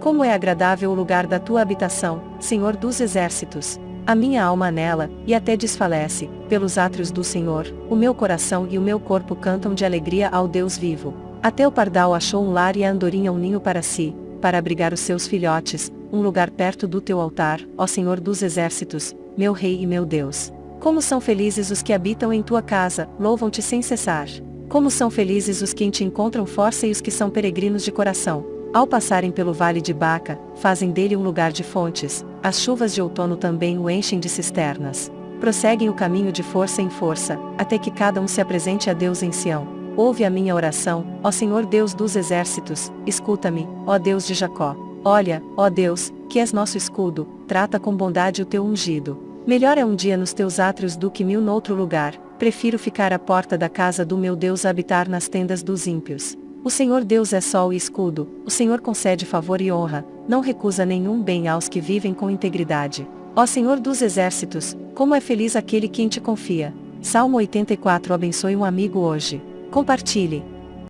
Como é agradável o lugar da tua habitação, Senhor dos exércitos. A minha alma anela, e até desfalece, pelos átrios do Senhor, o meu coração e o meu corpo cantam de alegria ao Deus vivo. Até o pardal achou um lar e a andorinha um ninho para si, para abrigar os seus filhotes, um lugar perto do teu altar, ó Senhor dos exércitos, meu Rei e meu Deus. Como são felizes os que habitam em tua casa, louvam-te sem cessar. Como são felizes os que em te encontram força e os que são peregrinos de coração. Ao passarem pelo vale de Baca, fazem dele um lugar de fontes, as chuvas de outono também o enchem de cisternas. Prosseguem o caminho de força em força, até que cada um se apresente a Deus em Sião. Ouve a minha oração, ó Senhor Deus dos exércitos, escuta-me, ó Deus de Jacó. Olha, ó Deus, que és nosso escudo, trata com bondade o teu ungido. Melhor é um dia nos teus átrios do que mil noutro lugar, prefiro ficar à porta da casa do meu Deus a habitar nas tendas dos ímpios. O Senhor Deus é sol e escudo, o Senhor concede favor e honra, não recusa nenhum bem aos que vivem com integridade. Ó Senhor dos exércitos, como é feliz aquele que te confia. Salmo 84 Abençoe um amigo hoje. Compartilhe.